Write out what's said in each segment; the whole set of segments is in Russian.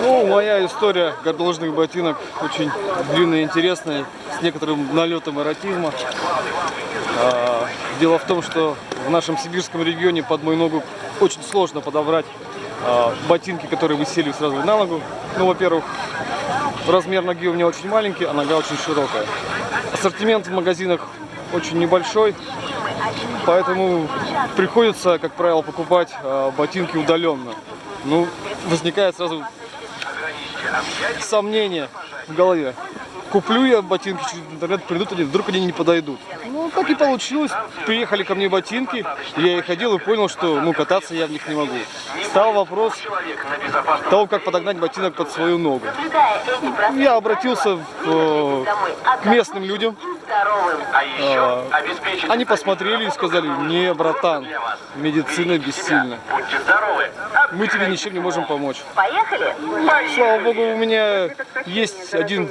Ну, моя история горнолыжных ботинок очень длинная и интересная, с некоторым налетом эротизма. А, Дело в том, что в нашем сибирском регионе под мою ногу очень сложно подобрать а, ботинки, которые бы сели сразу на ногу. Ну, во-первых, размер ноги у меня очень маленький, а нога очень широкая. Ассортимент в магазинах очень небольшой, поэтому приходится, как правило, покупать а, ботинки удаленно. Ну, возникает сразу сомнение в голове. Куплю я ботинки через интернет, придут они, вдруг они не подойдут. Ну, так и получилось. Приехали ко мне ботинки, я их ходил и понял, что ну, кататься я в них не могу. Стал вопрос того, как подогнать ботинок под свою ногу. Я обратился в, э, к местным людям. А, Они посмотрели и сказали, не, братан, медицина бессильна. Мы тебе ничем не можем помочь. Поехали? Слава богу, у меня есть один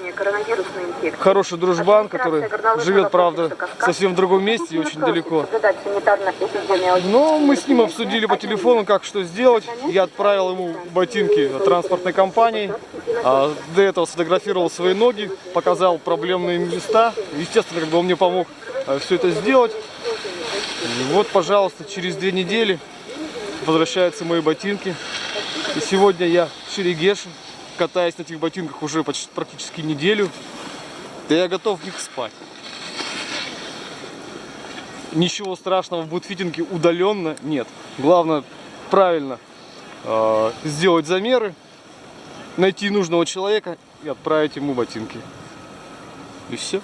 хороший дружбан, который живет, правда, совсем в другом месте и очень далеко. Но мы с ним обсудили по телефону, как что сделать. Я отправил ему ботинки транспортной компании. А до этого сфотографировал свои ноги, показал проблемные места. Естественно, как бы он мне помог все это сделать. И вот, пожалуйста, через две недели возвращаются мои ботинки. И сегодня я в Шерегеше, катаюсь на этих ботинках уже почти, практически неделю. Да я готов в них спать. Ничего страшного в бутфитинге удаленно нет. Главное правильно э, сделать замеры, найти нужного человека и отправить ему ботинки. И все.